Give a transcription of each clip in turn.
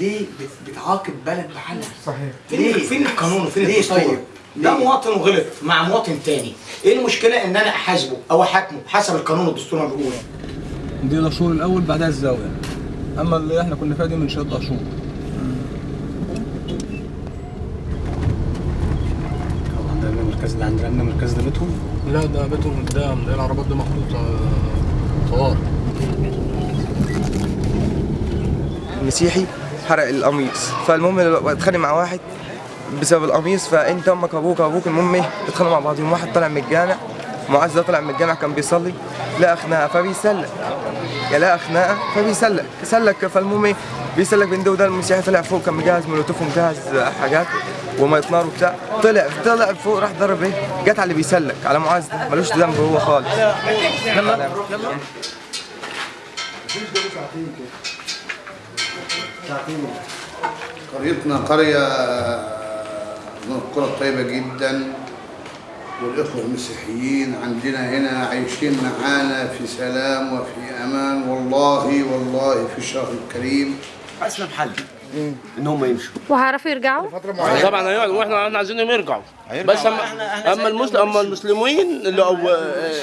ليه بت- بتعاقب بلد بحالها صحيح. ليه؟ فين فين القانون؟ وفين ليه الدستور؟ طيب؟ ده؟ مواطن وغلط مع مواطن تاني. إيه المشكلة؟ ان أنا احاسبه أو احاكمه حسب القانون والدستور ما بيقول دي الشهور الأول بعدها الزاوية. أما اللي إحنا كنا فيها دي من ست شهور عندنا المركز اللي عندنا عندنا المركز ده بيتهم؟ لا ده بيتهم قدام. ده العربات دي محطوطة طوارئ مسيحي حرق القميص. فالمهم اتخانق مع واحد بسبب القميص فانت أمك أبوك أبوك المهم إيه اتخانقوا مع بعضهم واحد طلع من الجامع معاذ ده طلع من الجامع كان بيصلي لقى خناقه فبيسلك يا لقى خناقه فبيسلك سلك فالمهم إيه بيسلك بين ده وده المسيحي طلع فوق كان مجهز مولوتوف ومجهز حاجات وميه نار وبتاع. طلع طلع فوق راح ضرب إيه جت على اللي بيسلك على معاذ ده. ملوش ذنب هو خالص. قريتنا قرية من القرى الطيبة جدا. والإخوة المسيحيين عندنا هنا عايشين معانا في سلام وفي أمان. والله والله في الشهر الكريم. أسلم حل ان هم يمشوا. وهيعرفوا يرجعوا؟ طبعا هيقعد وإحنا إحنا عايزينهم يرجعوا. بس اما أما المسلم أما المسلمين اللي أو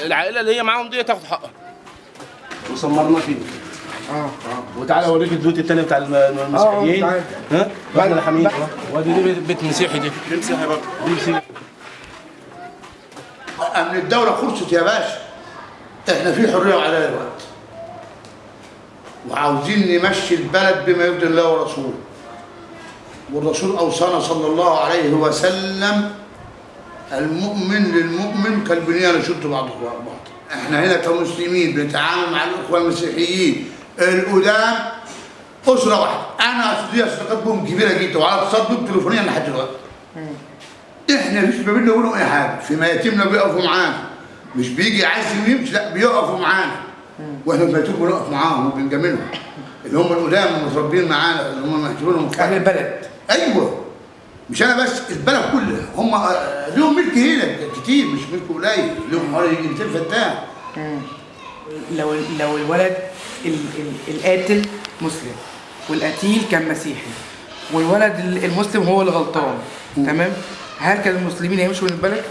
العائلة اللي هي معاهم دي تاخد حقها. وسمرنا فيه آه وتعالى اوريك البيوت التاني بتاع الم- المسيحيين. ها؟ بعد الحميد. وادي دي بيت- مسيحي دي. دي مسيحي برضه. دي مسيحي. أمن الدولة خلصت يا باشا. إحنا في حرية وعدالة دلوقتي وعاوزين نمشي البلد بما يرضي الله ورسوله. والرسول أوصانا صلى الله عليه وسلم المؤمن للمؤمن كالبنيان يشد بعضه بعض. إحنا هنا كمسلمين بنتعامل مع الإخوة المسيحيين. القدام أسرة واحدة. أنا ليا صداقات بهم كبيرة جدا وعلى اتصال بهم تليفونيا لحد دلوقتي إحنا مش ما بيننا وبينهم أي حاجة. في مياتمنا بيقفوا معانا. مش بيجي عايز يمشي لا بيقفوا معانا. وإحنا في مياتم بنقف معاهم وبنجاملهم. اللي هم القدام المتربيين معانا اللي هم محترمين أهل البلد. أيوه. مش أنا بس البلد كلها. هم لهم ملك هنا كتير مش ملك قليل. لهم حوالي 200 فدان لو لو الولد ال ال القاتل مسلم والقتيل كان مسيحي والولد ال- المسلم هو اللي غلطان تمام؟ هل كان المسلمين هيمشوا من البلد؟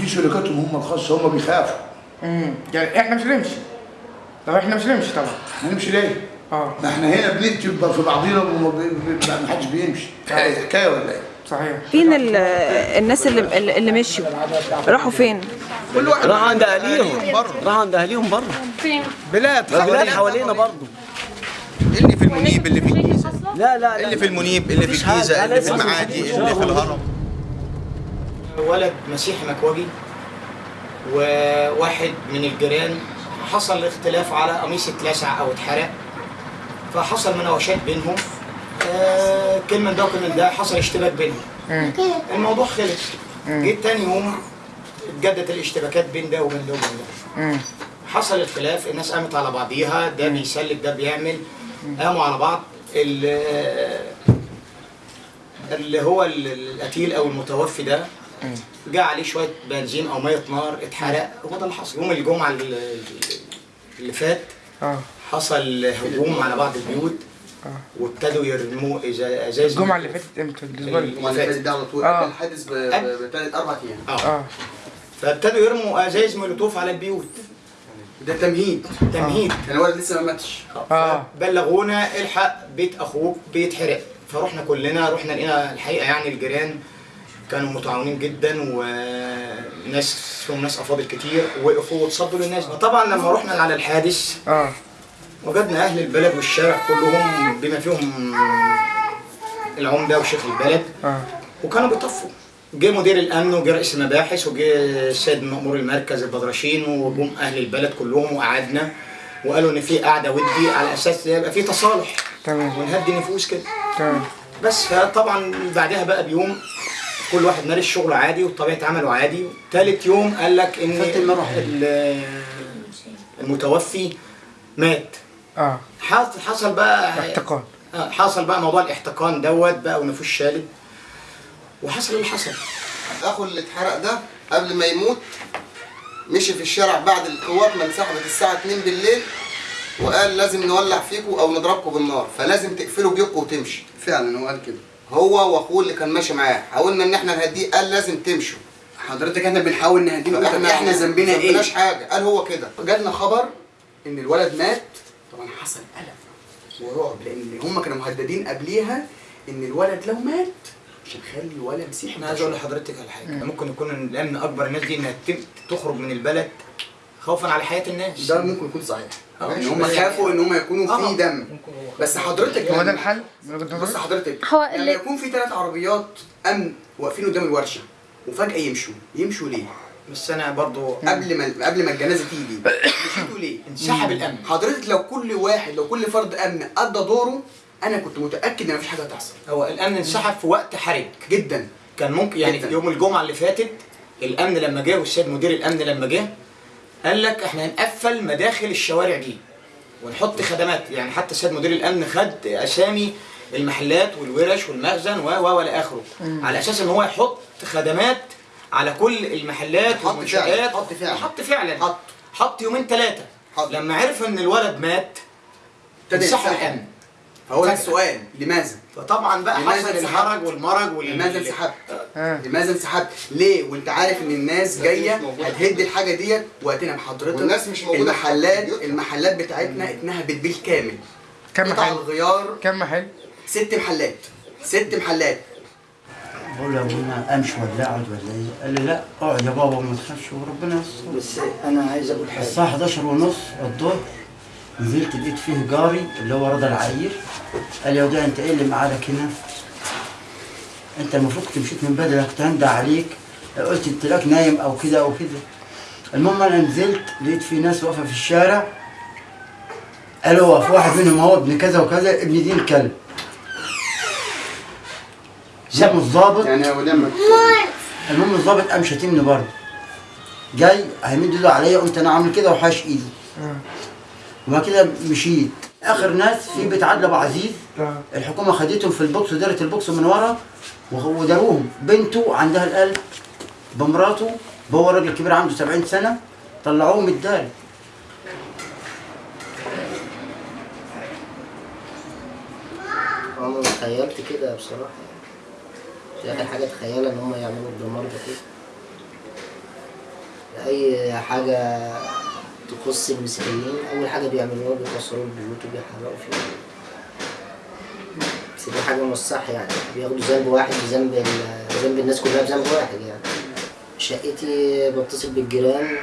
دي شركاتهم هم الخاصة هم بيخافوا. امم يعني إحنا مش هنمشي. طب إحنا مش هنمشي طبعا. هنمشي ليه؟ آه. ما إحنا هنا بنقتل في بعضينا وما بي- ما حدش بيمشي. حكايه ولا إيه؟ صحيح. فين ال- الناس اللي اللي مشوا راحوا فين؟ راح عند اهاليهم راح عند اهاليهم بره فين؟ بلاد بلاد حوالينا برضه. اللي في المنيب اللي في الجيزة؟ لا لا اللي في المنيب اللي في. الجيزة اللي في المعادي اللي في الهرم. ولد مسيحي مكواجي وواحد من الجيران. حصل اختلاف على قميص اتلسع أو اتحرق فحصل مناوشات بينهم. آه، كلمة ده وكلمة ده حصل اشتباك بينهم. الموضوع خلص. جيت تاني يوم اتجدت الاشتباكات بين ده وبين ده وبين ده. حصل الخلاف الناس قامت على بعضيها ده بيسلك ده بيعمل. قاموا على بعض. ال- اللي هو ال- القتيل أو المتوفي ده جاء عليه شوية بنزين أو مية نار اتحرق. هو ده اللي حصل. يوم الجمعة ال- اللي فات آه. حصل هجوم على بعض البيوت. وابتدوا يرموا ازاز الجمعة اللي فاتت إمتى؟ بالنسبة لي اللي فاتت ده على طول. آه. الحادث بثلاث أربع أيام. آه. آه. فابتدوا يرموا ازاز مولوتوف على البيوت. ده تمهيد. تمهيد كان الولد لسه ما ماتش. آه. بلغونا الحق بيت أخوك بيتحرق فروحنا كلنا رحنا لقينا الحقيقة يعني الجيران كانوا متعاونين جدا وناس فيهم ناس أفاضل كتير وقفوا وتصدوا للناس. طبعا لما رحنا على الحادث آه. وجدنا أهل البلد والشارع كلهم بما فيهم العمدة وشيخ البلد. آه. وكانوا بيطفوا. جه مدير الأمن وجه رئيس المباحث وجه السيد مأمور المركز البدرشين وجم أهل البلد كلهم وقعدنا وقالوا إن في قعدة ودي على أساس يبقى في تصالح. تمام. ونهدي نفوس كده. تمام. بس فطبعا بعدها بقى بيوم كل واحد مارس شغله عادي وطبيعة عمله عادي. تالت يوم قال لك إن ال- المتوفي مات. آه. حصل بقى احتقان. آه، حصل بقى موضوع الاحتقان دوت بقى ونفوس شالد وحصل اللي حصل. اخو اللي اتحرق ده قبل ما يموت مشي في الشارع بعد القوات ما انسحبت الساعة 2 بالليل وقال لازم نولع فيكم أو نضربكم بالنار فلازم تقفلوا بيوتكم وتمشي فعلا هو قال كده. هو وأخوه اللي كان ماشي معاه حاولنا إن إحنا نهديه قال لازم تمشوا. حضرتك إحنا بنحاول نهديه طب إحنا ذنبنا ما إيه؟ ذنبناش حاجة قال هو كده. جالنا خبر إن الولد مات طبعا حصل قلق ورعب لأن هم كانوا مهددين قبليها إن الولد لو مات مش هنخلي ولا مسيحي. أنا عايز أقول لحضرتك على حاجة. ممكن يكون الامن أكبر الناس دي انها تخرج من البلد خوفا على حياة الناس. ده ممكن يكون صحيح. آه، إن هم بس- خافوا إن هم يكونوا آه. في دم بس حضرتك هو ده لما- الحل؟ بص حضرتك هو لما اللي- يكون في ثلاث عربيات أمن واقفين قدام الورشة وفجأة يمشوا يمشوا ليه؟ بس أنا برضو قبل ما قبل ما الجنازة تيجي. مشيتوا ليه؟ انسحب الأمن. حضرتك لو كل واحد لو كل فرد أمن أدى دوره أنا كنت متأكد إن مفيش حاجة هتحصل. هو الأمن انسحب في وقت حرج. جدا. كان ممكن يعني جداً. يوم الجمعة اللي فاتت الأمن لما جه والسيد مدير الأمن لما جه قال لك إحنا هنقفل مداخل الشوارع دي ونحط خدمات. يعني حتى السيد مدير الأمن خد أسامي المحلات والورش والمخزن و و وإلى آخره. على أساس إن هو يحط خدمات على كل المحلات والمنشآت حط فعلا. حط فعلا حط. حط يومين ثلاثة حط. لما عرف إن الولد مات ينسحب. الامن فهو. السؤال لماذا؟ فطبعا بقى لماذا حصل انسحبت؟ الحرج والمرج وال لماذا انسحبت؟ آه. لماذا انسحبت؟ ليه؟ وانت عارف إن الناس جاية. هتهد الحاجة ديت وقتنا بحضرتك والناس مش موجودة في المحلات. المحلات بتاعتنا اتنهبت بالكامل كم محل؟ الغيار كم محل؟ ست محلات ست محلات بقول له ابونا امشي ولا اقعد ولا إيه؟ قال لي لا. اقعد يا بابا وما تخافش وربنا يستر. بس أنا عايز أقول حاجة. الساعة 11 ونص الظهر نزلت لقيت فيه جاري اللي هو رضا العير. قال لي يا وديع أنت إيه اللي مقعدك هنا؟ أنت المفروض كنت مشيت من بدري كنت هندى عليك. قلت أنت لك نايم أو كده أو كده. المهم أنا نزلت لقيت في ناس واقفة في الشارع. قالوا في واحد منهم هو ابن كذا وكذا ابن دين كلب سابوا الظابط يعني هو لما المهم الظابط قام شاتمني برضه. جاي هيمد ايده عليا قمت أنا عامل كده وحاش إيدي. وبعد كده مشيت. آخر ناس في بيت عدل أبو عزيز آه. الحكومة خدتهم في البوكس ودارت البوكس من ورا وداروهم. بنته عندها القلب بمراته هو راجل كبير عنده 70 سنة طلعوه من الدار. أنا تخيلت كده بصراحة. اخر حاجة تخيلها إن هم يعملوا الدمار ده كده أي حاجة تخص المسيحيين؟ أول حاجة بيعملوها بيكسروا البيوت وبيحرقوا فيها. بس دي حاجة مش صح يعني. بياخدوا ذنب واحد بذنب ذنب الناس كلها بذنب واحد يعني. شقتي بتصل بالجيران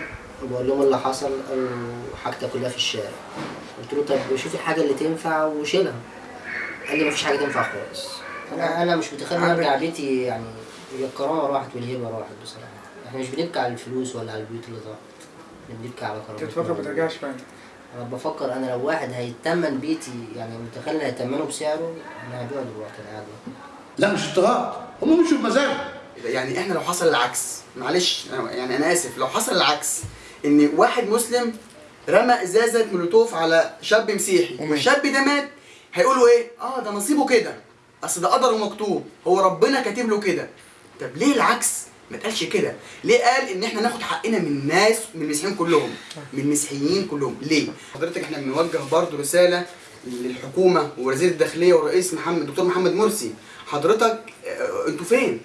بقول لهم اللي حصل قالوا حاجتك كلها في الشارع. قلت له طب شوفي الحاجة اللي تنفع وشيلها. قال لي مفيش حاجة تنفع خالص. أنا أنا مش متخيل إن بيتي يعني هي الكرامه راحت والهيبة راحت بصراحة. إحنا مش بنبكي على الفلوس ولا على البيوت اللي ضاعت إحنا بنبكي على أنت بتفكر ما ترجعش فعلا. أنا بفكر أنا لو واحد هيتمن بيتي يعني متخيل إن هيتمنه بسعره أنا هبيعه دلوقتي أنا قاعد لا مش اضطهاد. هم مشوا بمزاج يعني إحنا لو حصل العكس معلش أنا- يعني أنا آسف لو حصل العكس إن واحد مسلم رمى إزازة مولوتوف على شاب مسيحي. والشاب ده مات هيقولوا إيه؟ آه ده نصيبه كده. أصل ده قدره مكتوب هو ربنا كاتب له كده. طب ليه العكس؟ ما تقالش كده. ليه قال إن إحنا ناخد حقنا من الناس من المسيحيين كلهم؟ من المسيحيين كلهم. ليه؟ حضرتك إحنا بنوجه برضو رسالة للحكومة ووزير الداخلية والرئيس محمد الدكتور محمد مرسي. حضرتك آه، أنتوا فين؟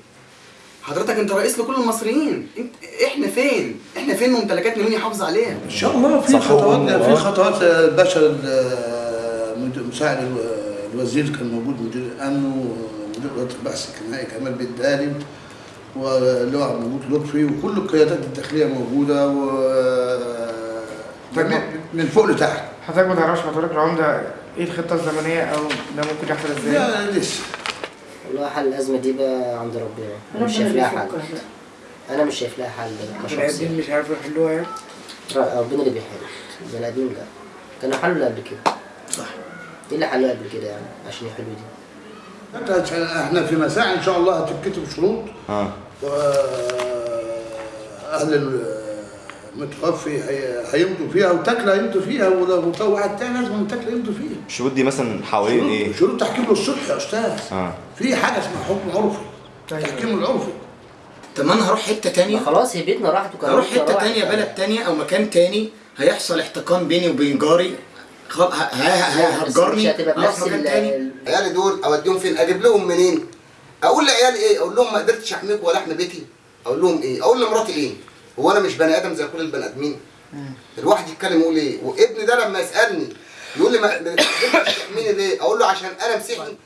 حضرتك أنت رئيس لكل المصريين. انت إحنا فين؟ إحنا فين ممتلكاتنا مين يحافظ عليها؟ إن شاء الله في خطوات في خطوات الباشا ال- مد- مساعد الوزير كان موجود مدير الأمن ومدير اداره البحث الجنائي كمال بالدالي واللواء موجود لطفي وكل القيادات الداخلية موجودة و طيب. من فوق لتحت. حضرتك ما تعرفش حضرتك العمدة إيه الخطة الزمنية أو ده ممكن يحصل إزاي؟ لا لسه. والله حل الأزمة دي بقى عند ربنا. أنا مش شايف لها حل. أنا مش شايف لها حل. كشخص مش عارفوا يحلوها يعني؟ ربنا اللي بيحل. البني آدمين لا. كانوا حلوا قبل كده. صح. إيه اللي حلوة قبل كده يعني عشان يحلوا دي. انت- إحنا في مساء إن شاء الله هتتكتب شروط. آه واهل المتوفي هي- هيمضوا فيها وتاكلة هيمضوا فيها ولو لو واحد تاني لازم تاكلة يمضوا فيها. الشروط دي مثلا حوالين إيه؟ شروط- تحكيم للصلح يا أستاذ. آه في حاجة اسمها حكم عرفي. تحكيم العرفي. طب ما أنا هروح حتة تانية. خلاص هي بيتنا راحت وكان هروح حتة تانية بلد تانية أو مكان تاني هيحصل احتقان بيني وبين جاري. هتجرني بنفس مكان تاني. عيالي دول اوديهم فين؟ أجيب لهم منين؟ أقول لعيالي إيه؟ أقول لهم ما قدرتش احميك ولا احمي بيتي. أقول لهم إيه؟ أقول لمراتي إيه؟ هو أنا مش بني آدم زي كل البني ادمين. الواحد يتكلم يقول إيه؟ وابني ده لما يسألني يقول لي ما ما قدرتش تحميني ليه؟ أقول له عشان أنا مسيحي